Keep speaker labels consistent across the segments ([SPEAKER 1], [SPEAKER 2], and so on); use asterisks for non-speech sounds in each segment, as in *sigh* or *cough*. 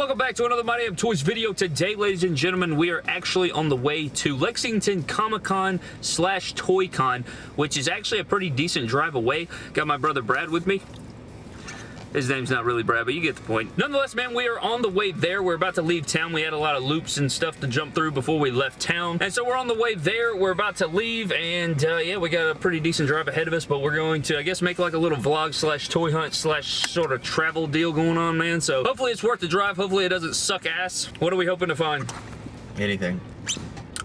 [SPEAKER 1] welcome back to another My Damn Toys video. Today, ladies and gentlemen, we are actually on the way to Lexington Comic-Con slash Toy-Con, which is actually a pretty decent drive away. Got my brother Brad with me. His name's not really Brad, but you get the point. Nonetheless, man, we are on the way there. We're about to leave town. We had a lot of loops and stuff to jump through before we left town. And so we're on the way there. We're about to leave, and uh, yeah, we got a pretty decent drive ahead of us, but we're going to, I guess, make like a little vlog slash toy hunt slash sort of travel deal going on, man. So hopefully it's worth the drive. Hopefully it doesn't suck ass. What are we hoping to find?
[SPEAKER 2] Anything.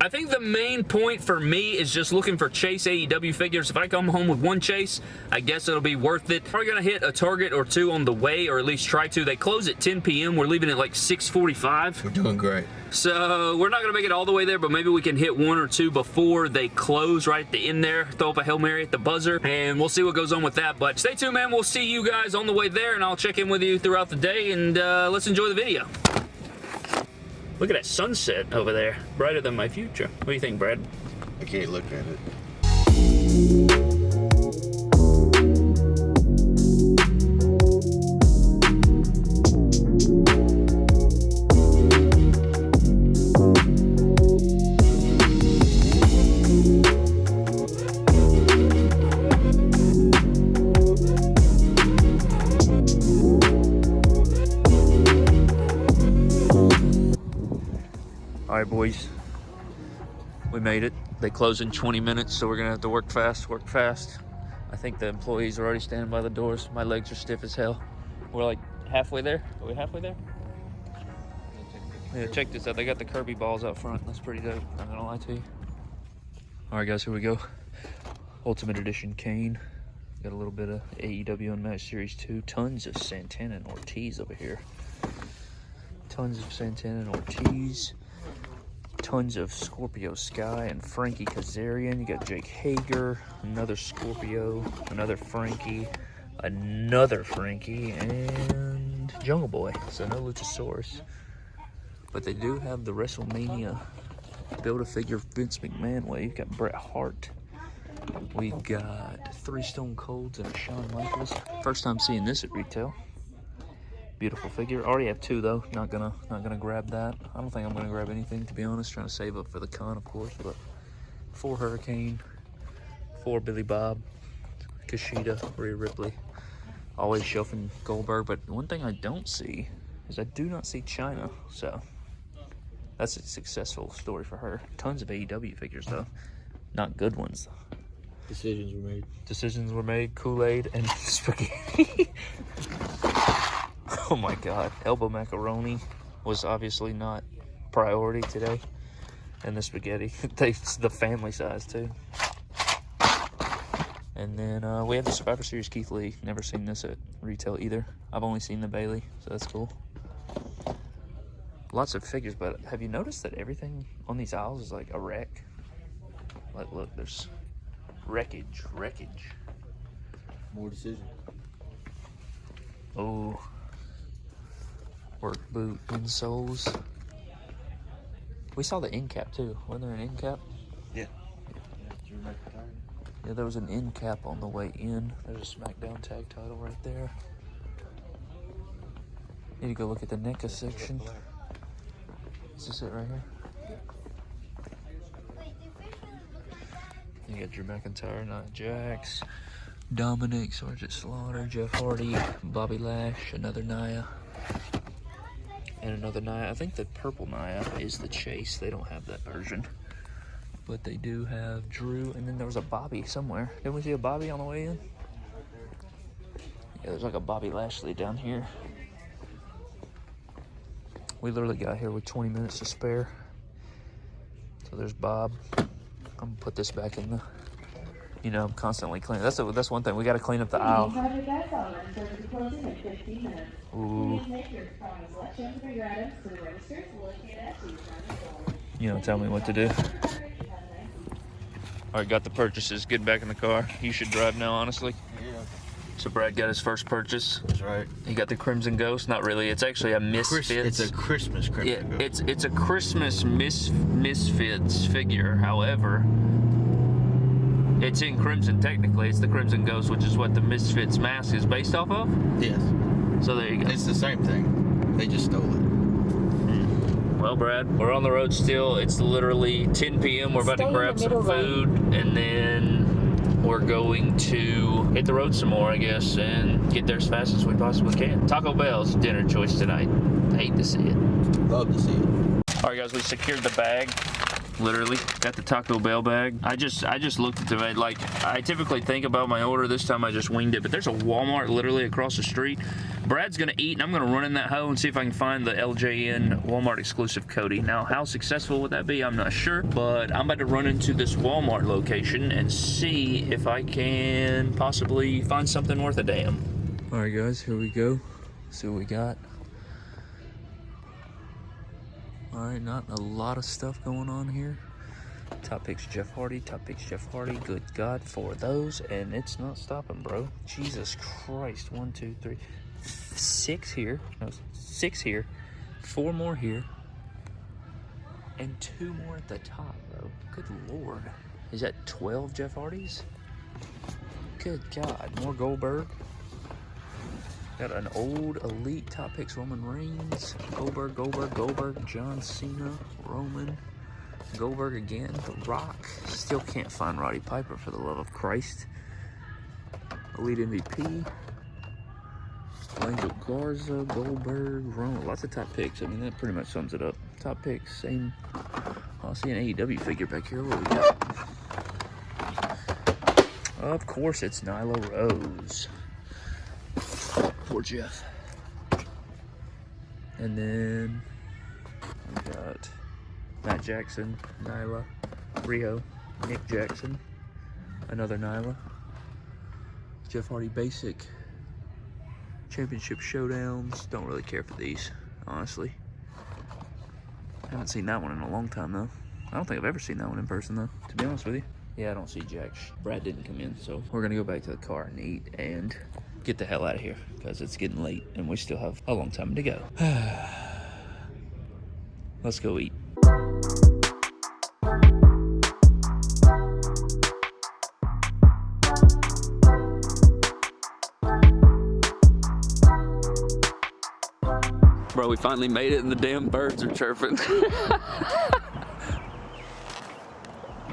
[SPEAKER 1] I think the main point for me is just looking for Chase AEW figures. If I come home with one Chase, I guess it'll be worth it. Probably going to hit a Target or two on the way, or at least try to. They close at 10 p.m. We're leaving at like 6.45.
[SPEAKER 2] We're doing great.
[SPEAKER 1] So we're not going to make it all the way there, but maybe we can hit one or two before they close right at the end there. Throw up a Hail Mary at the buzzer, and we'll see what goes on with that. But stay tuned, man. We'll see you guys on the way there, and I'll check in with you throughout the day, and uh, let's enjoy the video. Look at that sunset over there. Brighter than my future. What do you think, Brad?
[SPEAKER 2] I can't look at it.
[SPEAKER 1] Made it. They close in 20 minutes, so we're gonna have to work fast, work fast. I think the employees are already standing by the doors. My legs are stiff as hell. We're like halfway there. Are we halfway there? Yeah, check this out. They got the Kirby balls out front. That's pretty dope. I'm gonna lie to you. All right, guys, here we go. Ultimate Edition Kane. Got a little bit of AEW Unmatched Series 2. Tons of Santana and Ortiz over here. Tons of Santana and Ortiz tons of Scorpio Sky and Frankie Kazarian. You got Jake Hager, another Scorpio, another Frankie, another Frankie, and Jungle Boy. So no Luchasaurus. But they do have the WrestleMania Build-A-Figure Vince McMahon way. You've got Bret Hart. We've got three Stone Colds and a Shawn Michaels. First time seeing this at retail beautiful figure already have two though not gonna not gonna grab that i don't think i'm gonna grab anything to be honest trying to save up for the con of course but four hurricane four billy bob Kushida, Rhea Ripley, always shelving Goldberg. But one thing I don't see is I do not see Chyna. So that's a successful story for her. Tons of AEW figures though, not good ones.
[SPEAKER 2] Decisions were made.
[SPEAKER 1] Decisions were made. Kool Aid and *laughs* spaghetti. *laughs* Oh my god, elbow macaroni was obviously not priority today. And the spaghetti, *laughs* it's the family size too. And then uh, we have the Survivor Series Keith Lee. Never seen this at retail either. I've only seen the Bayley, so that's cool. Lots of figures, but have you noticed that everything on these aisles is like a wreck? Like, look, there's wreckage, wreckage.
[SPEAKER 2] More decision.
[SPEAKER 1] Oh, work boot insoles. We saw the end cap too. Wasn't there an end cap?
[SPEAKER 2] Yeah. Drew
[SPEAKER 1] Yeah, there was an end cap on the way in. There's a SmackDown tag title right there. Need to go look at the NECA section. Is this it right here? You got Drew McIntyre, Nia Jax, Dominic, Sergeant Slaughter, Jeff Hardy, Bobby Lash, another Nia, and another Nia. I think the purple Nia is the Chase. They don't have that version. But they do have Drew, and then there was a Bobby somewhere. Didn't we see a Bobby on the way in? Yeah, there's like a Bobby Lashley down here. We literally got here with 20 minutes to spare. So there's Bob. I'm gonna put this back in the, you know, I'm constantly cleaning. That's a, that's one thing. We got to clean up the aisle.
[SPEAKER 3] Project Gas Element service is closing in 15 minutes.
[SPEAKER 1] Ooh,
[SPEAKER 3] Please make your promised selections for your items to the registers located at the front door.
[SPEAKER 1] you don't tell me what to do. All right, got the purchases. Getting back in the car. You should drive now, honestly.
[SPEAKER 2] Yeah.
[SPEAKER 1] So Brad got his first purchase.
[SPEAKER 2] That's right.
[SPEAKER 1] He got the Crimson Ghost. Not really. It's actually a
[SPEAKER 2] Chris, it's a Christmas
[SPEAKER 1] yeah,
[SPEAKER 2] Christmas.
[SPEAKER 1] it's it's a Christmas mis Misfits figure. However, it's in Crimson. Technically, it's the Crimson Ghost, which is what the Misfits mask is based off of.
[SPEAKER 2] yes.
[SPEAKER 1] So there you go.
[SPEAKER 2] It's the same thing. They just stole it. Hmm.
[SPEAKER 1] Well, Brad, we're on the road still. It's literally 10 p.m. We're about
[SPEAKER 4] Stay
[SPEAKER 1] to grab some
[SPEAKER 4] middle
[SPEAKER 1] food and then we're going to hit the road some more, I guess, and get there as fast as we possibly can. Taco Bell's dinner choice tonight. hate to see it.
[SPEAKER 2] Love to see it.
[SPEAKER 1] All right, guys, we secured the bag. Literally, got the Taco Bell bag. I just, I just looked at the. Like, I typically think about my order. This time, I just winged it. But there's a Walmart literally across the street. Brad's gonna eat, and I'm gonna run in that hoe and see if I can find the LJN Walmart exclusive Cody. Now, how successful would that be? I'm not sure. But I'm about to run into this Walmart location and see if I can possibly find something worth a damn. All right, guys, here we go. See what we got. All right, not a lot of stuff going on here. Top picks Jeff Hardy, top picks Jeff Hardy. Good God for those, and it's not stopping, bro. Jesus Christ. One, two, three, six here. No, six here. Four more here. And two more at the top, bro. Good Lord. Is that 12 Jeff Hardys? Good God. More Goldberg. Got an old elite top picks Roman Reigns, Goldberg, Goldberg, Goldberg, John Cena, Roman, Goldberg again, The Rock. Still can't find Roddy Piper for the love of Christ. Elite MVP, Angel Garza, Goldberg, Roman. Lots of top picks. I mean, that pretty much sums it up. Top picks, same. I see an AEW figure back here. What we got? Of course, it's Nyla Rose. Poor Jeff. And then we got Matt Jackson, Nyla, Riho, Nick Jackson, another Nyla, Jeff Hardy Basic, Championship Showdowns. Don't really care for these, honestly. Haven't seen that one in a long time though. I don't think I've ever seen that one in person though, to be honest with you. Yeah, I don't see Jack. Brad didn't come in, so we're gonna go back to the car and eat and get the hell out of here because it's getting late and we still have a long time to go. *sighs* Let's go eat. Bro, we finally made it and the damn birds are chirping. *laughs*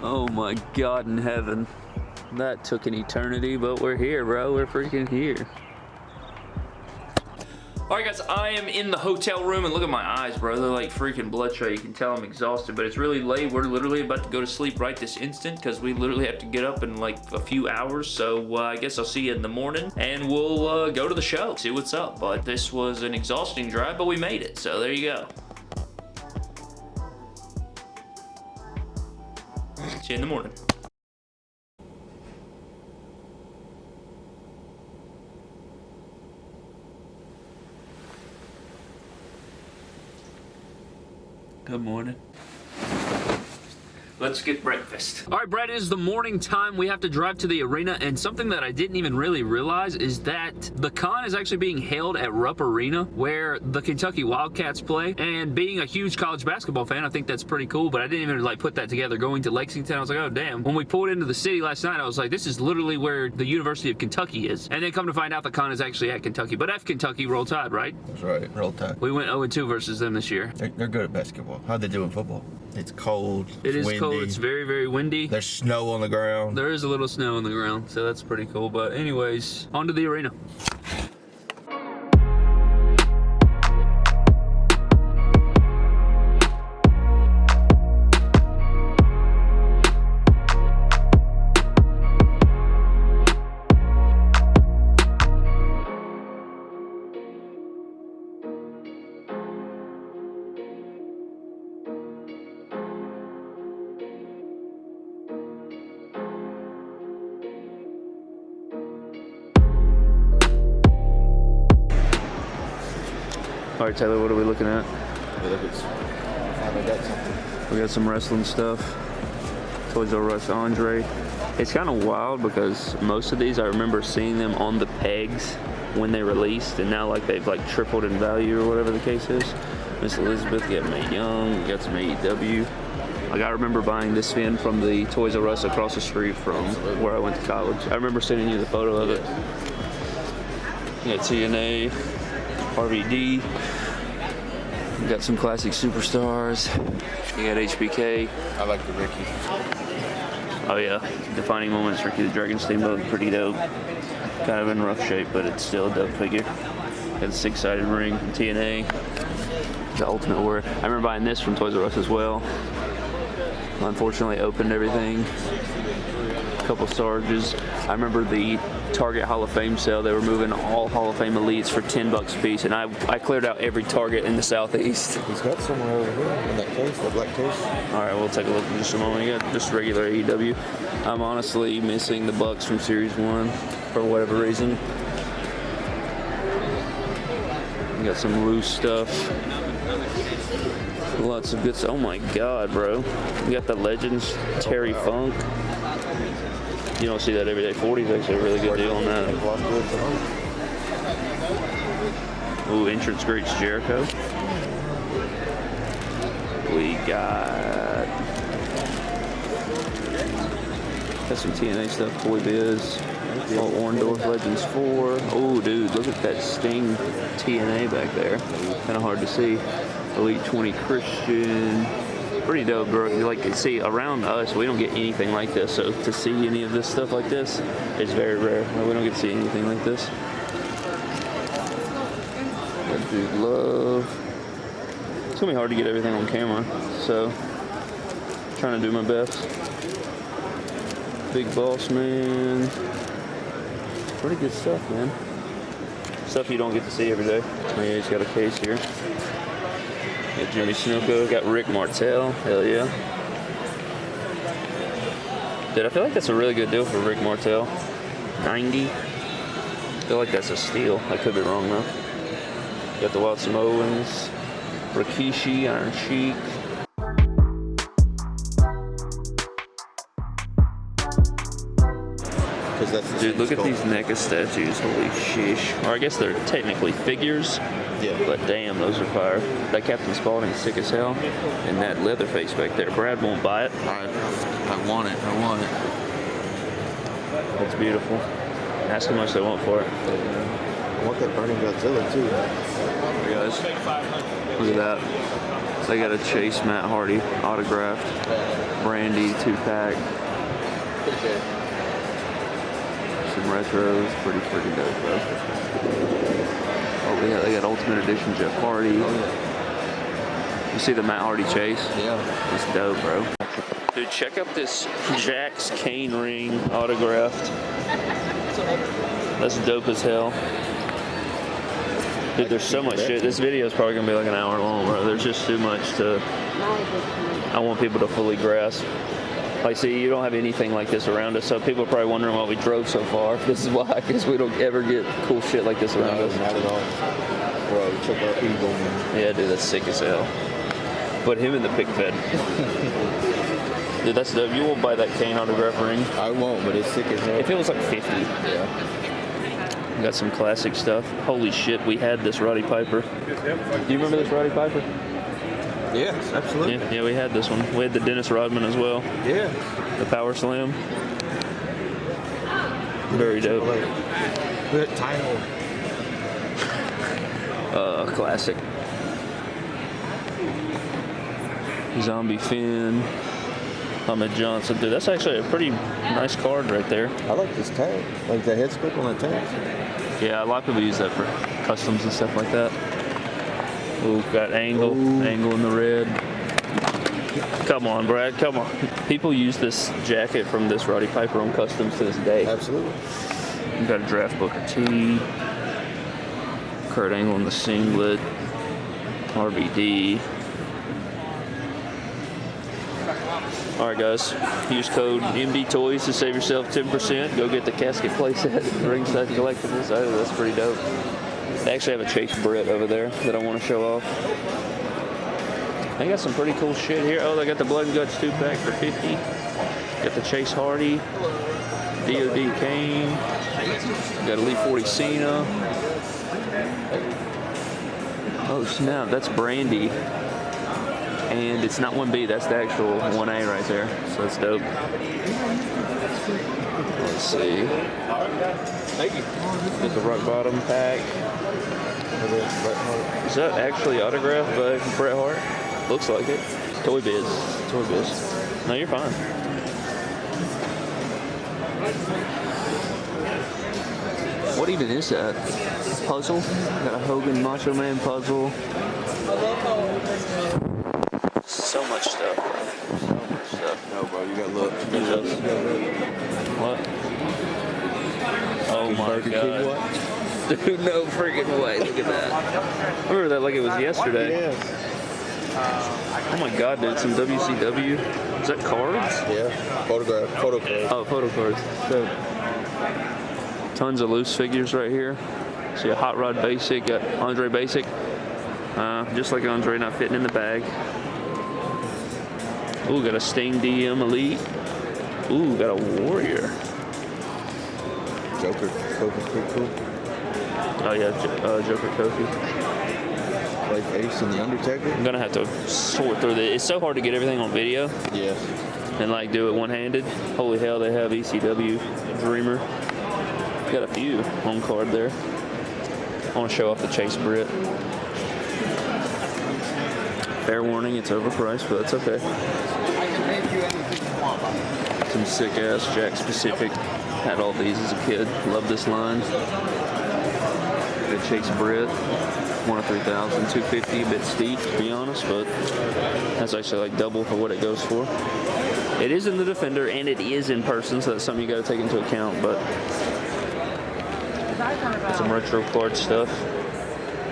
[SPEAKER 1] oh my God in heaven. That took an eternity, but we're here, bro. We're freaking here. All right, guys, I am in the hotel room, and look at my eyes, bro. They're like freaking bloodshot. You can tell I'm exhausted, but it's really late. We're literally about to go to sleep right this instant because we literally have to get up in like a few hours. So uh, I guess I'll see you in the morning, and we'll uh, go to the show, see what's up. But this was an exhausting drive, but we made it. So there you go. See you in the morning. Good morning. Let's get breakfast. All right, Brad, it is the morning time. We have to drive to the arena, and something that I didn't even really realize is that the con is actually being held at Rupp Arena, where the Kentucky Wildcats play. And being a huge college basketball fan, I think that's pretty cool, but I didn't even like put that together. Going to Lexington, I was like, oh, damn. When we pulled into the city last night, I was like, this is literally where the University of Kentucky is. And then come to find out the con is actually at Kentucky. But F Kentucky, roll tide, right?
[SPEAKER 2] That's right. Roll tide.
[SPEAKER 1] We went 0-2 versus them this year.
[SPEAKER 2] They're, they're good at basketball. How'd they do in football? It's cold.
[SPEAKER 1] It
[SPEAKER 2] it's
[SPEAKER 1] is
[SPEAKER 2] windy.
[SPEAKER 1] cold. It's very, very windy.
[SPEAKER 2] There's snow on the ground.
[SPEAKER 1] There is a little snow on the ground, so that's pretty cool. But anyways, on to the arena. Right, Taylor, what are we looking at?
[SPEAKER 2] Hey, look, it's finally got.
[SPEAKER 1] We got some wrestling stuff. Toys R Us Andre. It's kind of wild because most of these I remember seeing them on the pegs when they released, and now like they've like tripled in value or whatever the case is. Miss Elizabeth, we got Mae Young, we got some AEW. Like I remember buying this fin from the Toys R Us across the street from where I went to college. I remember sending you the photo of it. You got TNA, RVD, We got some classic superstars. You got HBK.
[SPEAKER 2] I like the Ricky.
[SPEAKER 1] Oh yeah, defining moments. Ricky the Dragon Steamboat, pretty dope. Kind of in rough shape, but it's still a dope figure. Got a six-sided ring from TNA. The Ultimate Warrior. I remember buying this from Toys R Us as well. Unfortunately, opened everything. A couple Sarges. I remember the Target Hall of Fame sale. They were moving all Hall of Fame elites for 10 bucks a piece, and I, I cleared out every Target in the southeast.
[SPEAKER 2] He's got somewhere over here in that case, that black case.
[SPEAKER 1] All right, we'll take a look in just a moment. You got just regular AEW. I'm honestly missing the Bucks from Series One for whatever reason. You got some loose stuff. Lots of good stuff. Oh my God, bro! You got the Legends Terry Funk. You don't see that every day. 40 is actually a really good deal on that. Ooh, entrance greats Jericho. We got got some TNA stuff. Toy Biz. Oh, Orndorff Legends 4. Oh, dude, look at that Sting TNA back there. Kind of hard to see. Elite 20 Christian. Pretty dope, bro. Like, see, around us, we don't get anything like this. So to see any of this stuff like this is very rare. We don't get to see anything like this. Got Dude Love. It's gonna be hard to get everything on camera, so trying to do my best. Big Boss Man. Pretty good stuff, man. Stuff you don't get to see every day. Oh yeah, he's got a case here. Got Jimmy Snuka, got Rick Martel. Hell yeah. Dude, I feel like that's a really good deal for Rick Martel. 90. I feel like that's a steal. I could be wrong though. Got the Wild Samoans. Rikishi, Iron Sheik.
[SPEAKER 2] That's the
[SPEAKER 1] Dude, look at
[SPEAKER 2] skull.
[SPEAKER 1] these NECA statues. Holy sheesh. Or I guess they're technically figures,
[SPEAKER 2] Yeah.
[SPEAKER 1] but damn, those are fire. That Captain Spaulding's sick as hell. And that Leatherface back there. Brad won't buy it.
[SPEAKER 2] I, I want it. I want it.
[SPEAKER 1] It's beautiful. Ask how much they want for it.
[SPEAKER 2] I want that Burning Godzilla too.
[SPEAKER 1] guys. Look at that. They got a Chase Matt Hardy autographed. Brandi two pack. Some retros. Pretty freaking dope, bro. Oh, yeah, they got Ultimate Edition Jeff Hardy. Oh, you see the Matt Hardy chase?
[SPEAKER 2] Yeah.
[SPEAKER 1] It's dope, bro. Dude, check out this Jakks Kane ring autographed. That's dope as hell. Dude, there's so much shit. This video is probably gonna be like an hour long, bro. There's just too much to. I want people to fully grasp. Like, see, you don't have anything like this around us, so people are probably wondering why we drove so far. *laughs* This is why, because we don't ever get cool shit like this around
[SPEAKER 2] No,
[SPEAKER 1] us.
[SPEAKER 2] not at all. Bro, check out Eagle, man.
[SPEAKER 1] Yeah, dude, that's sick as hell. Put him in the pick fed. *laughs* dude, that's dope. You won't buy that Kane autograph ring.
[SPEAKER 2] I won't, but it's sick as hell.
[SPEAKER 1] If it was like 50.
[SPEAKER 2] yeah.
[SPEAKER 1] Got some classic stuff. Holy shit, we had this Roddy Piper. Do you remember this Roddy Piper?
[SPEAKER 2] Yes, absolutely.
[SPEAKER 1] Yeah, yeah, we had this one. We had the Dennis Rodman as well,
[SPEAKER 2] Yeah.
[SPEAKER 1] the Power Slam. Very dope.
[SPEAKER 2] Good title.
[SPEAKER 1] Uh, classic. Zombie Finn. Ahmed Johnson. Dude, that's actually a pretty nice card right there.
[SPEAKER 2] I like this tag. Like the head script on the tag.
[SPEAKER 1] Yeah, a lot of people use that for customs and stuff like that. Ooh, got Angle,
[SPEAKER 2] Ooh.
[SPEAKER 1] Angle in the red. Come on, Brad, come on. People use this jacket from this Roddy Piper on customs to this day.
[SPEAKER 2] Absolutely.
[SPEAKER 1] You got a draft Booker T, Kurt Angle in the singlet, RVD. All right, guys. Use code MD Toys to save yourself 10%. Go get the casket playset at ringside collectibles. Oh, that's pretty dope. They actually have a Chase Britt over there that I want to show off. They got some pretty cool shit here. Oh, they got the Blood and Guts two pack for 50. Got the Chase Hardy, DOD Kane. Got Elite 40 Cena. Oh snap, that's Brandi. And it's not 1B, that's the actual 1A right there. So that's dope. Let's see.
[SPEAKER 2] Thank you.
[SPEAKER 1] Get the rock bottom pack.
[SPEAKER 2] Autograph Bret Hart.
[SPEAKER 1] Is that actually autographed by Bret Hart? Looks like it. Toy Biz. Toy Biz. No, you're fine. What even is that? Puzzle? Got a Hogan Macho Man puzzle. So much stuff. bro. So much stuff.
[SPEAKER 2] No, bro, you got look.
[SPEAKER 1] What? Oh my
[SPEAKER 2] Burger
[SPEAKER 1] god.
[SPEAKER 2] What?
[SPEAKER 1] Dude, no freaking way. Look at that. I remember that like it was yesterday.
[SPEAKER 2] Yes.
[SPEAKER 1] Oh my god, dude, some WCW. Is that cards?
[SPEAKER 2] Yeah. Photograph. Photo card.
[SPEAKER 1] Oh, photo cards. So, tons of loose figures right here. See a Hot Rod Basic, got Andre Basic. Uh, just like Andre, not fitting in the bag. Ooh, got a Sting DM Elite. Ooh, got a Warrior.
[SPEAKER 2] Joker. Joker's pretty cool.
[SPEAKER 1] Oh yeah, uh, Joker Kofi.
[SPEAKER 2] Like Ace and the Undertaker.
[SPEAKER 1] I'm gonna have to sort through this. It's so hard to get everything on video
[SPEAKER 2] Yes.
[SPEAKER 1] and like do it one-handed. Holy hell, they have ECW Dreamer. Got a few on card there. I want to show off the Chase Britt. Fair warning, it's overpriced, but that's okay. Some sick ass Jakks Pacific. Had all these as a kid. Love this line. Chase Britt. One of 3,000, 250, a bit steep to be honest, but that's actually like double for what it goes for. It is in the Defender and it is in person, so that's something you got to take into account. But some retro card stuff.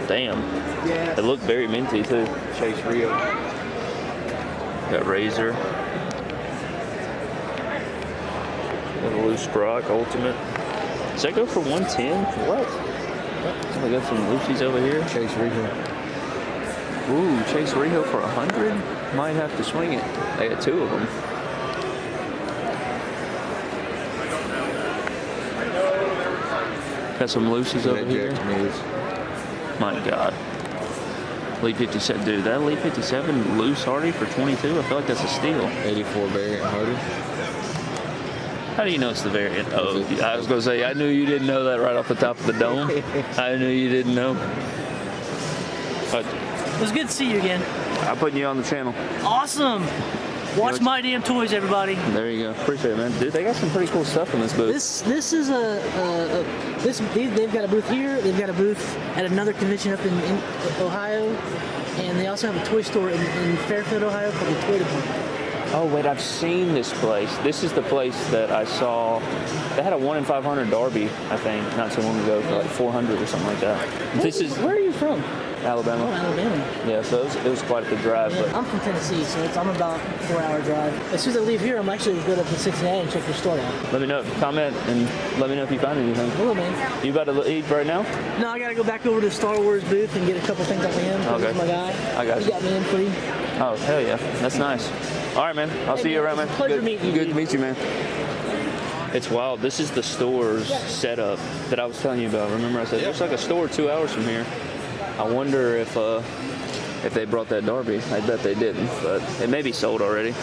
[SPEAKER 1] Damn, they look very minty too.
[SPEAKER 2] Chase Riho.
[SPEAKER 1] Got Razor. Got a loose Brock Ultimate. Does that go for 110? What? Oh, we got some loosies over here.
[SPEAKER 2] Chase Riho.
[SPEAKER 1] Ooh, Chase Riho for 100? Might have to swing it. They got two of them. Got some looses over here. My God. Elite 57, dude, that Elite 57 loose Hardy for 22, I feel like that's a steal.
[SPEAKER 2] 84 variant Hardy.
[SPEAKER 1] How do you know it's the variant? Oh, I was gonna say, I knew you didn't know that right off the top of the dome. *laughs* I knew you didn't know. But
[SPEAKER 4] It was good to see you again.
[SPEAKER 1] I'm putting you on the channel.
[SPEAKER 4] Awesome. Watch
[SPEAKER 1] what-
[SPEAKER 4] my damn toys, everybody.
[SPEAKER 1] There you go. Appreciate it, man. Dude, they got some pretty cool stuff in this booth.
[SPEAKER 4] This this is a, a, a this they, they've got a booth here. They've got a booth at another convention up in, in Ohio, and they also have a toy store in, in Fairfield, Ohio called the Toy Department.
[SPEAKER 1] Oh wait, I've seen this place. This is the place that I saw. They had a one in five hundred Darby, I think, not too long ago for like four hundred or something like that. This is
[SPEAKER 4] Where are you from? Oh,
[SPEAKER 1] Alabama.
[SPEAKER 4] Alabama.
[SPEAKER 1] Yeah, so it was, it was quite the drive,
[SPEAKER 4] Yeah,
[SPEAKER 1] but
[SPEAKER 4] I'm from Tennessee, so it's, I'm about a four-hour drive. As soon as I leave here, I'm actually going to go up to Cincinnati and check your store out.
[SPEAKER 1] let me know. Comment and let me know if you find anything.
[SPEAKER 4] Hello, man.
[SPEAKER 1] You about to eat right now?
[SPEAKER 4] No, I got to go back over to the Star Wars booth and get a couple things off of him. 'cause
[SPEAKER 1] Okay.
[SPEAKER 4] He's my guy.
[SPEAKER 1] I got
[SPEAKER 4] he
[SPEAKER 1] you.
[SPEAKER 4] got me in free.
[SPEAKER 1] Oh hell yeah, that's nice. All right, man. I'll
[SPEAKER 4] Hey,
[SPEAKER 1] see you around, man.
[SPEAKER 4] it's a pleasure
[SPEAKER 1] good,
[SPEAKER 4] meeting you,
[SPEAKER 1] Good to meet you, man. It's wild. This is the store's setup that I was telling you about. Remember, I said there's like a store two hours from here. I wonder if uh, if they brought that Darby. I bet they didn't, but it may be sold already.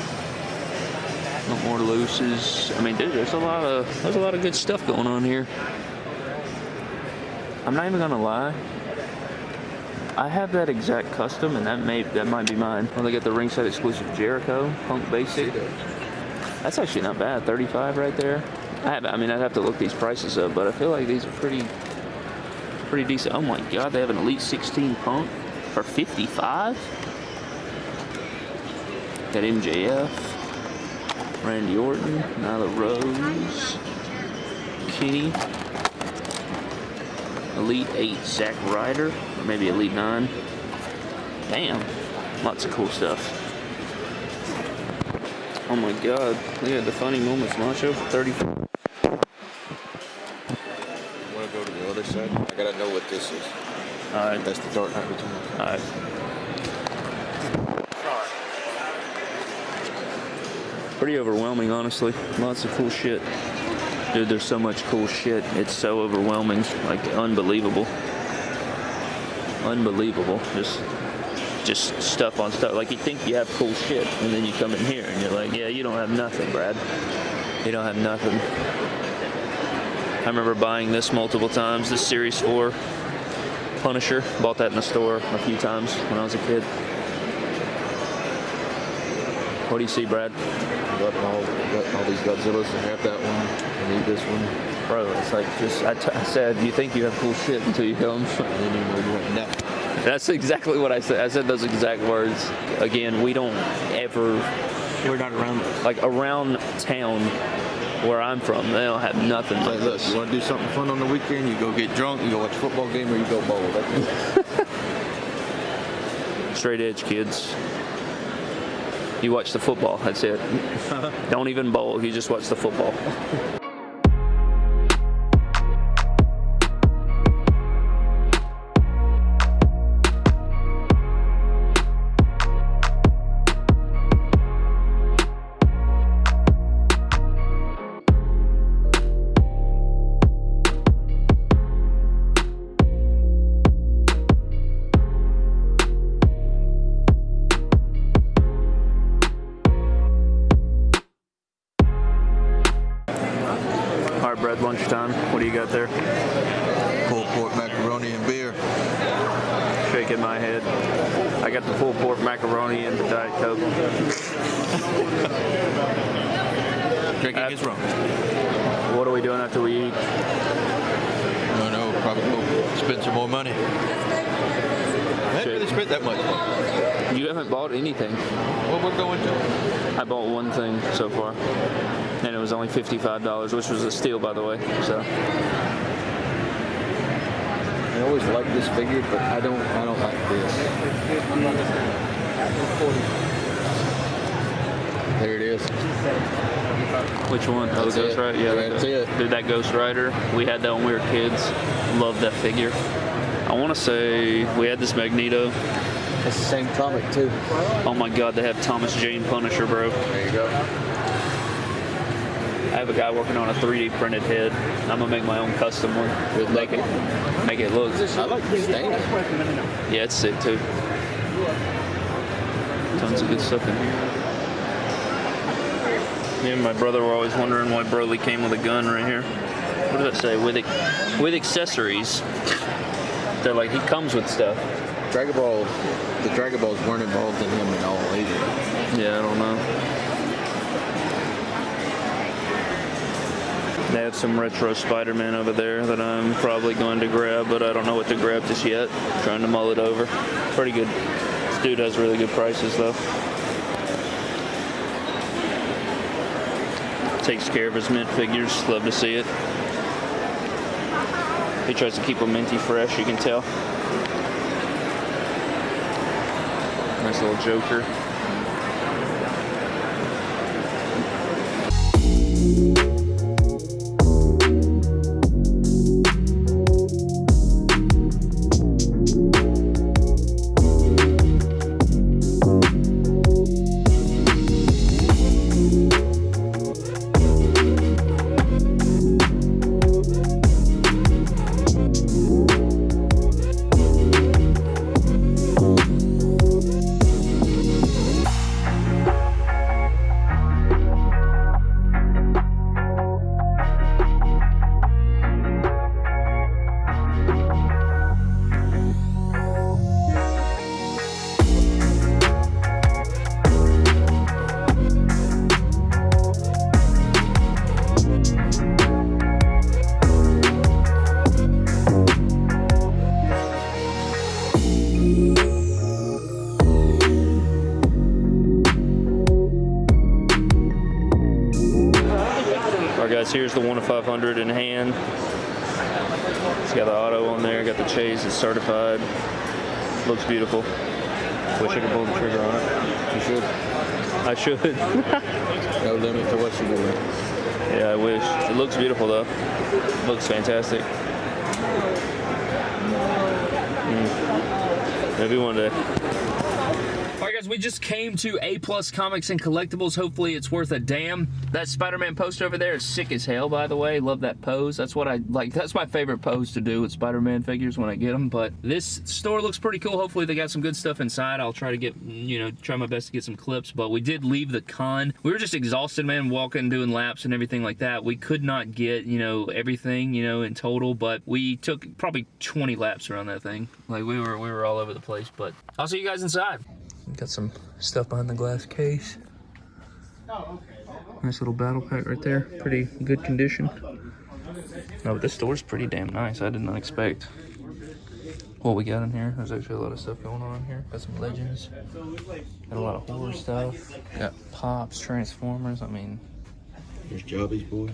[SPEAKER 1] No more looses. I mean, dude, there's a lot of there's a lot of good stuff going on here. I'm not even gonna lie. I have that exact custom, and that may that might be mine. Oh, they got the ringside exclusive Jericho Punk Basic. That's actually not bad. 35 right there. I have. I mean, I'd have to look these prices up, but I feel like these are pretty, pretty decent. Oh my God, they have an Elite 16 Punk for 55. Got MJF, Randy Orton, Nyla Rose, Kenny, Elite 8 Zack Ryder, or maybe Elite 9. Damn, lots of cool stuff. Oh my god, look at the funny moments, Macho. 30.
[SPEAKER 2] Go to the other side? I gotta know what this is.
[SPEAKER 1] Alright,
[SPEAKER 2] That's the Dark Knight Returns.
[SPEAKER 1] alright. Pretty overwhelming, honestly. Lots of cool shit. Dude, there's so much cool shit. It's so overwhelming. Like, unbelievable. Unbelievable. Just just stuff on stuff. Like you think you have cool shit, and then you come in here and you're like, yeah, you don't have nothing, Brad. You don't have nothing. I remember buying this multiple times, this Series 4. Punisher. Bought that in the store a few times when I was a kid. What do you see, Brad?
[SPEAKER 2] Got all, got all these Godzillas. I have that one. I need this one.
[SPEAKER 1] Bro, it's like just, I, t- I said, you think you have cool shit until you come.
[SPEAKER 2] I didn't even know you went no.
[SPEAKER 1] That's exactly what I said. I said those exact words. Again, we don't ever,
[SPEAKER 4] We're not around.
[SPEAKER 1] like around town where I'm from, they don't have nothing like
[SPEAKER 2] like, look,
[SPEAKER 1] this.
[SPEAKER 2] you want to do something fun on the weekend? You go get drunk, you go watch a football game, or you go bowl. *laughs* *laughs*
[SPEAKER 1] Straight edge kids. You watch the football, that's it. *laughs* don't even bowl, you just watch the football.
[SPEAKER 2] Always like this figure, but I don't. I don't like this. There it is.
[SPEAKER 1] which one? Oh,
[SPEAKER 2] That's
[SPEAKER 1] the Ghost. Rider. Yeah,
[SPEAKER 2] That's
[SPEAKER 1] that,
[SPEAKER 2] it.
[SPEAKER 1] Dude, that Ghost Rider. We had that when we were kids. Loved that figure. I want to say we had this Magneto.
[SPEAKER 2] That's the same comic too.
[SPEAKER 1] Oh my God, they have Thomas Jane Punisher, bro.
[SPEAKER 2] There you go.
[SPEAKER 1] I have a guy working on a 3D printed head. I'm gonna make my own custom one.
[SPEAKER 2] Good
[SPEAKER 1] make it, make it look.
[SPEAKER 2] I like the stand.
[SPEAKER 1] Yeah, it's sick too. Tons of good stuff in here. Me and my brother were always wondering why Broly came with a gun right here. What does that say? With with accessories. They're like he comes with stuff.
[SPEAKER 2] Dragon Ball. The Dragon Balls weren't involved in him at all either.
[SPEAKER 1] Yeah, I don't know. Some retro Spider-Man over there that I'm probably going to grab, but I don't know what to grab just yet. trying to mull it over. Pretty good. This dude has really good prices though. Takes care of his mint figures. Love to see it. He tries to keep them minty fresh, you can tell. Nice little Joker. Guys, here's the one of 500 in hand. It's got the auto on there, got the chase, it's certified. Looks beautiful. Wish I could pull the trigger on it.
[SPEAKER 2] You should.
[SPEAKER 1] I should. *laughs*
[SPEAKER 2] No limit to what you do.
[SPEAKER 1] yeah, I wish. It looks beautiful though. Looks fantastic. Mm. Maybe one day. Guys, we just came to A Plus Comics and Collectibles. Hopefully it's worth a damn. That Spider-Man poster over there is sick as hell, by the way. Love that pose. That's what I like. That's my favorite pose to do with Spider-Man figures when I get them. But this store looks pretty cool. Hopefully they got some good stuff inside. I'll try to get, you know, try my best to get some clips. But we did leave the con. We were just exhausted, man, walking, doing laps and everything like that. We could not get, you know, everything, you know, in total. But we took probably 20 laps around that thing. Like we were, we were all over the place. But I'll see you guys inside. Got some stuff behind the glass case. Nice little battle pack right there. Pretty good condition. No, but this store's pretty damn nice. I did not expect what we got in here. There's actually a lot of stuff going on in here. Got some legends. Got a lot of horror stuff. Got pops, transformers. I mean,
[SPEAKER 2] There's Jobby's boy.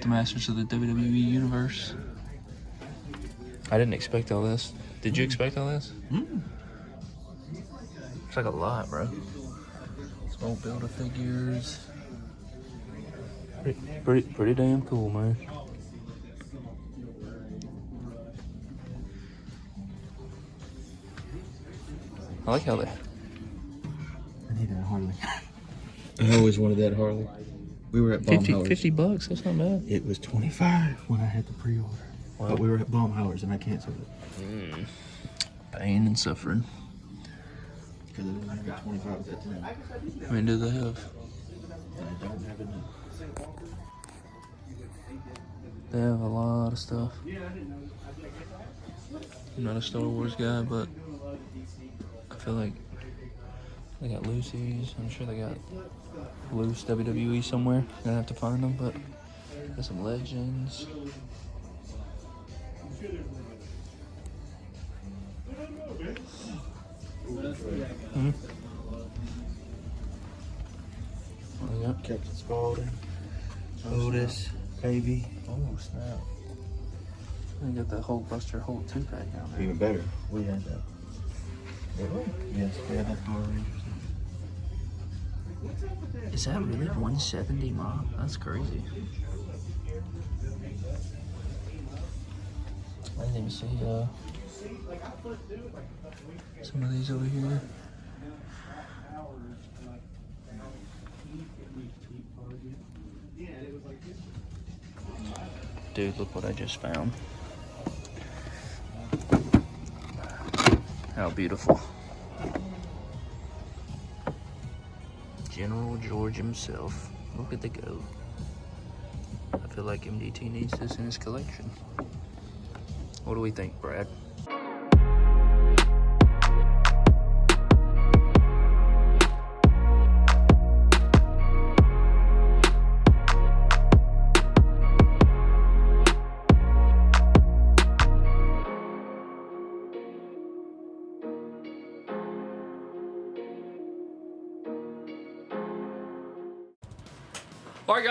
[SPEAKER 1] the masters of the WWE universe. I didn't expect all this. Did you expect all this? Hmm. It's like a lot, bro. Small builder figures. Pretty, pretty, pretty damn cool, man. I like how they.
[SPEAKER 2] I need that Harley. I always wanted that Harley. We were at
[SPEAKER 1] 50, 50 bucks, that's not bad.
[SPEAKER 2] It was 25 when I had the pre-order. But we were at Baumhauer's and I canceled it. Hmm.
[SPEAKER 1] Pain and suffering.
[SPEAKER 2] Because it was only 25 at that time.
[SPEAKER 1] How many do they have?
[SPEAKER 2] And I don't have enough.
[SPEAKER 1] They have a lot of stuff. I'm not a Star Wars guy, but I feel like they got Lucy's. I'm sure they got loose WWE somewhere. Gonna have to find them, but got some legends. Hmm. Oh, yeah.
[SPEAKER 2] Captain Spaulding. Otis. Baby.
[SPEAKER 1] Oh snap! I got the Hulk Buster Hulk two pack down there.
[SPEAKER 2] Even better. We had that. Yes, we had that Power Rangers.
[SPEAKER 1] Is that really 170 mom? That's crazy. I didn't see uh, some of these over here. Dude, look what I just found. How beautiful. General George himself. Look at the goat. I feel like MDT needs this in his collection. What do we think, Brad?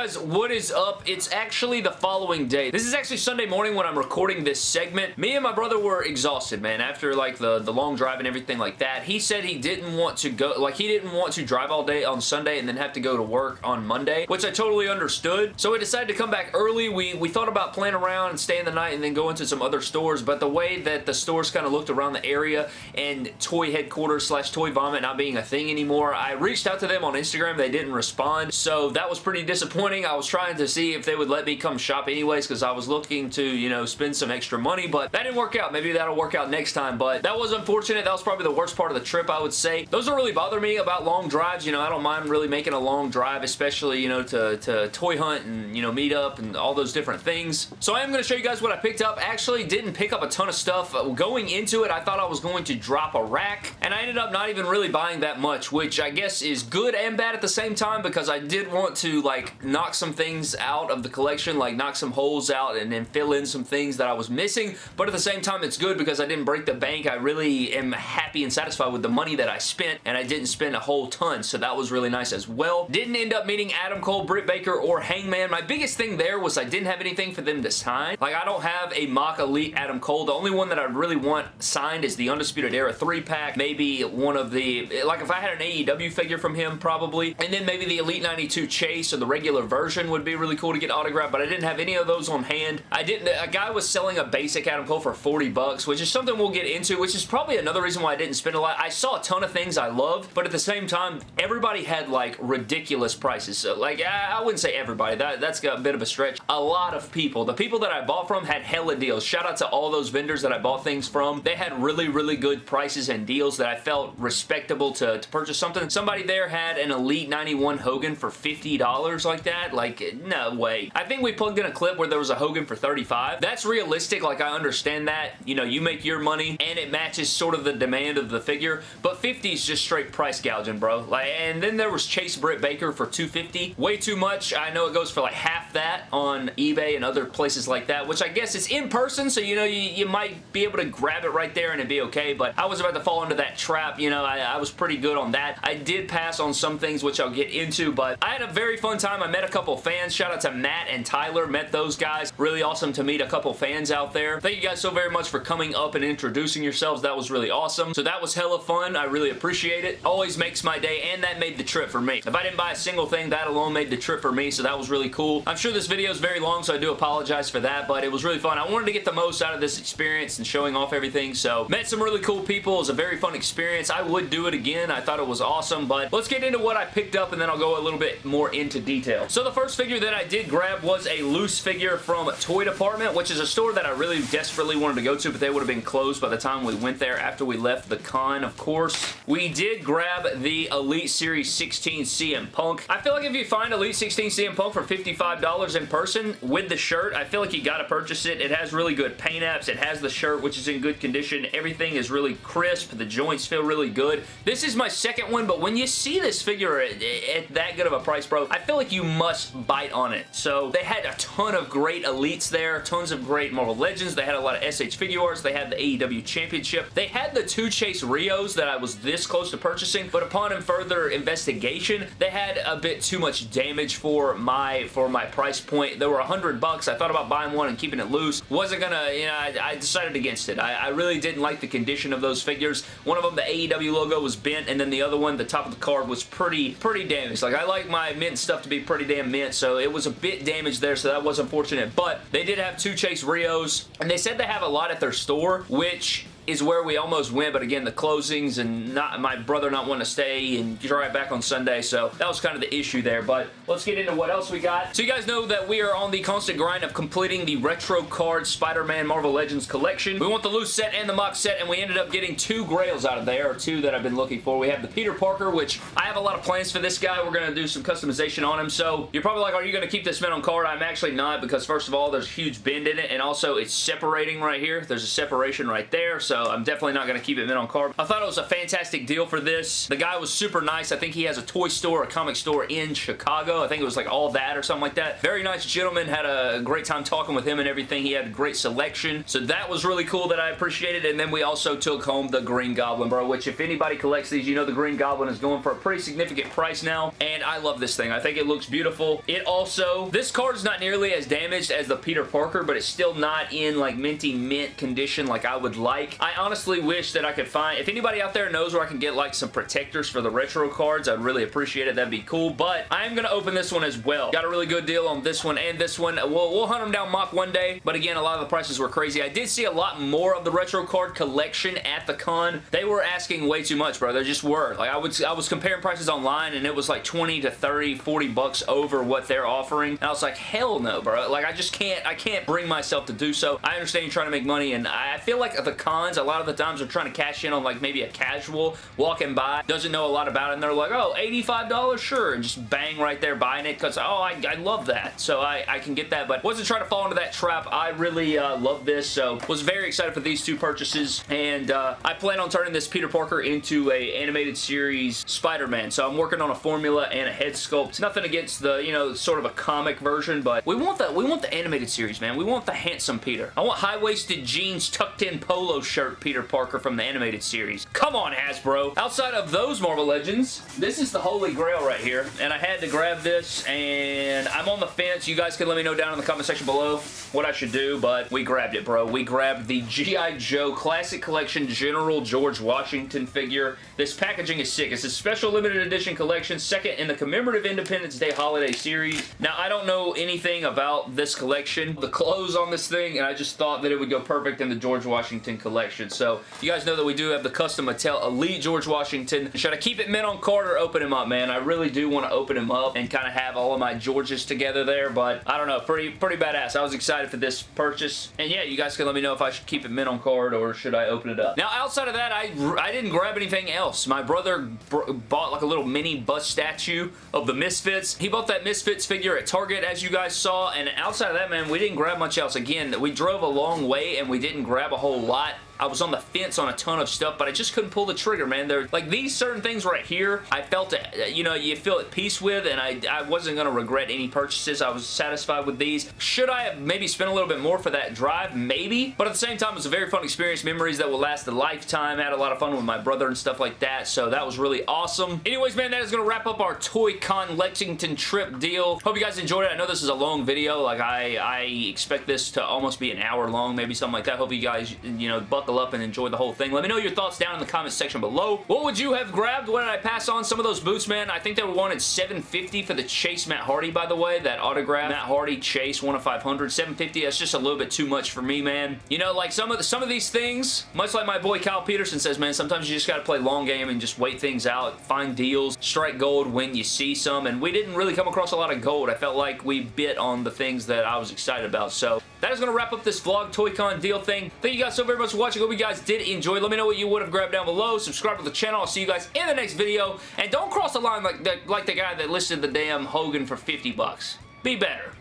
[SPEAKER 1] Guys, what is up? It's actually the following day. This is actually Sunday morning when I'm recording this segment. Me and my brother were exhausted, man, after like the, the long drive and everything like that. He said he didn't want to go, like he didn't want to drive all day on Sunday and then have to go to work on Monday, which I totally understood. So we decided to come back early. We, we thought about playing around and staying the night and then go into some other stores, but the way that the stores kind of looked around the area and toy headquarters slash toy vomit not being a thing anymore, I reached out to them on Instagram. They didn't respond, so that was pretty disappointing. I was trying to see if they would let me come shop anyways because I was looking to, you know, spend some extra money, but that didn't work out. Maybe that'll work out next time, but that was unfortunate. That was probably the worst part of the trip, I would say. Those don't really bother me about long drives. You know, I don't mind really making a long drive, especially, you know, to, to toy hunt and, you know, meet up and all those different things. So I am going to show you guys what I picked up. Actually, didn't pick up a ton of stuff. Uh, Going into it, I thought I was going to drop a rack, and I ended up not even really buying that much, which I guess is good and bad at the same time because I did want to, like, knock some things out of the collection, like knock some holes out and then fill in some things that I was missing, but at the same time, it's good because I didn't break the bank. I really am happy and satisfied with the money that I spent, and I didn't spend a whole ton, so that was really nice as well. Didn't end up meeting Adam Cole, Britt Baker, or Hangman. My biggest thing there was I didn't have anything for them to sign. Like, I don't have a mock elite Adam Cole. The only one that I really want signed is the Undisputed Era 3-pack. Maybe one of the, like if I had an AEW figure from him, probably. And then maybe the Elite 92 Chase or the regular regular version would be really cool to get autographed, but I didn't have any of those on hand. I didn't, a guy was selling a basic Adam Cole for 40 bucks, which is something we'll get into, which is probably another reason why I didn't spend a lot. I saw a ton of things I loved, but at the same time, everybody had like ridiculous prices. So like, I wouldn't say everybody, that, that's a bit of a stretch. A lot of people, the people that I bought from had hella deals. Shout out to all those vendors that I bought things from. They had really, really good prices and deals that I felt respectable to, to purchase something. Somebody there had an Elite 91 Hogan for $50 like that. Like, no way. I think we plugged in a clip where there was a Hogan for 35. That's realistic. Like, I understand that. You know, you make your money and it matches sort of the demand of the figure, but 50 is just straight price gouging, bro. Like, and then there was Chase Britt Baker for 250. Way too much. I know it goes for like half that on eBay and other places like that, which I guess is in person, so you know, you, you might be able to grab it right there and it'd be okay, but I was about to fall into that trap, you know, I, I was pretty good on that. I did pass on some things which I'll get into, but I had a very fun time. I met a couple fans. Shout out to Matt and Tyler. Met those guys. Really awesome to meet a couple fans out there. Thank you guys so very much for coming up and introducing yourselves. That was really awesome. So that was hella fun. I really appreciate it. Always makes my day, and that made the trip for me. If I didn't buy a single thing, that alone made the trip for me, so that was really cool. I'm sure this video is very long, so I do apologize for that, but it was really fun. I wanted to get the most out of this experience and showing off everything, so met some really cool people. It was a very fun experience. I would do it again. I thought it was awesome, but let's get into what I picked up, and then I'll go a little bit more into detail. So the first figure that I did grab was a loose figure from Toy Department, which is a store that I really desperately wanted to go to, but they would have been closed by the time we went there after we left the con, of course. We did grab the Elite Series 16 CM Punk. I feel like if you find Elite 16 CM Punk for $55 in person with the shirt, I feel like you gotta purchase it. It has really good paint apps. It has the shirt, which is in good condition. Everything is really crisp. The joints feel really good. This is my second one, but when you see this figure at, at that good of a price, bro, I feel like you must bite on it. So they had a ton of great elites there, tons of great Marvel Legends. They had a lot of SH Figuarts. They had the AEW Championship. They had the two Chase Rihos that I was this close to purchasing, but upon further investigation, they had a bit too much damage for my for my price point. They were 100 bucks. I thought about buying one and keeping it loose. Wasn't gonna, you know, I, I decided against it. I, I, really didn't like the condition of those figures. One of them, the AEW logo was bent, and then the other one, the top of the card was pretty, pretty damaged. Like, I like my mint stuff to be pretty damn mint, so it was a bit damaged there, so that was unfortunate. But they did have two Chase Rihos, and they said they have a lot at their store, which is where we almost went, but again, the closings and not my brother not wanting to stay and drive back on Sunday, so that was kind of the issue there, but let's get into what else we got. So you guys know that we are on the constant grind of completing the Retro Card Spider-Man Marvel Legends collection. We want the loose set and the mock set, and we ended up getting two grails out of there, or two that I've been looking for. We have the Peter Parker, which I have a lot of plans for this guy. We're going to do some customization on him, so you're probably like, are you going to keep this mint on card? I'm actually not, because first of all, there's a huge bend in it, and also it's separating right here. There's a separation right there, so I'm definitely not going to keep it mint on card. I thought it was a fantastic deal for this. The guy was super nice. I think he has a toy store, a comic store in Chicago. I think it was like all that or something like that. Very nice gentleman. Had a great time talking with him and everything. He had a great selection. So that was really cool that I appreciated. And then we also took home the Green Goblin, bro, which if anybody collects these, you know the Green Goblin is going for a pretty significant price now. And I love this thing. I think it looks beautiful. It also, this card is not nearly as damaged as the Peter Parker, but it's still not in like minty mint condition like I would like. I honestly wish that I could find, if anybody out there knows where I can get like some protectors for the retro cards, I'd really appreciate it. That'd be cool. But I am going to open this one as well. Got a really good deal on this one and this one. We'll, we'll hunt them down mock one day. But again, a lot of the prices were crazy. I did see a lot more of the retro card collection at the con. They were asking way too much, bro. They just were. Like I was, I was comparing prices online and it was like 20 to 30, 40 bucks over what they're offering. And I was like, hell no, bro. Like I just can't, I can't bring myself to do so. I understand you're trying to make money and I feel like the cons, a lot of the times are trying to cash in on like maybe a casual walking by, doesn't know a lot about it, and they're like, oh, $85? Sure, and just bang right there buying it because, oh, I, I love that. So I, I can get that, but wasn't trying to fall into that trap. I really uh, love this, so was very excited for these two purchases, and uh, I plan on turning this Peter Parker into a animated series Spider-Man, so I'm working on a formula and a head sculpt. Nothing against the, you know, sort of a comic version, but we want the, we want the animated series, man. We want the handsome Peter. I want high-waisted jeans, tucked in polo shirt, shirt Peter Parker from the animated series. Come on, Hasbro. Outside of those Marvel Legends, this is the holy grail right here, and I had to grab this, and I'm on the fence. You guys can let me know down in the comment section below what I should do, but we grabbed it, bro. We grabbed the G.I. Joe Classic Collection General George Washington figure. This packaging is sick. It's a special limited edition collection, second in the commemorative Independence Day holiday series. Now, I don't know anything about this collection, the clothes on this thing, and I just thought that it would go perfect in the George Washington collection. So, you guys know that we do have the custom Mattel Elite George Washington. Should I keep it mint on card or open him up, man? I really do want to open him up and kind of have all of my Georges together there, but I don't know. Pretty, pretty badass. I was excited for this purchase. And yeah, you guys can let me know if I should keep it mint on card or should I open it up. Now, outside of that, I, I didn't grab anything else. My brother bought like a little mini bust statue of the Misfits. He bought that Misfits figure at Target, as you guys saw, and outside of that, man, we didn't grab much else. Again, we drove a long way and we didn't grab a whole lot. I was on the fence on a ton of stuff, but I just couldn't pull the trigger, man. There, like these certain things right here, I felt, it, you know, you feel at peace with, and I, I wasn't going to regret any purchases. I was satisfied with these. Should I have maybe spent a little bit more for that drive? Maybe, but at the same time, it was a very fun experience. Memories that will last a lifetime. I had a lot of fun with my brother and stuff like that, so that was really awesome. Anyways, man, that is going to wrap up our Toy Con Lexington trip deal. Hope you guys enjoyed it. I know this is a long video. Like, I, I expect this to almost be an hour long, maybe something like that. Hope you guys, you know, buckle up and enjoy the whole thing. Let me know your thoughts down in the comment section below. What would you have grabbed? What did I pass on? Some of those boots, man, I think they were wanted 750 for the Chase Matt Hardy, by the way. That autograph Matt Hardy Chase 1 of 500. 750 that's just a little bit too much for me, man. You know, like some of the, some of these things, much like my boy Kyle Peterson says, man, sometimes you just got to play long game and just wait things out, find deals, strike gold when you see some, and we didn't really come across a lot of gold. I felt like we bit on the things that I was excited about, so that is going to wrap up this vlog ToyCon deal thing. Thank you guys so very much for watching. Hope you guys did enjoy. Let me know what you would have grabbed down below. Subscribe to the channel. I'll see you guys in the next video. And don't cross the line like the, like the guy that listed the damn Hogan for 50 bucks. Be better.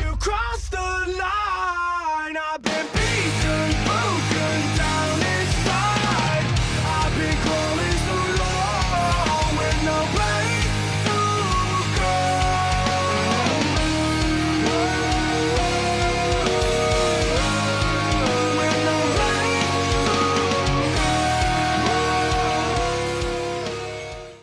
[SPEAKER 1] You crossed the line. I've been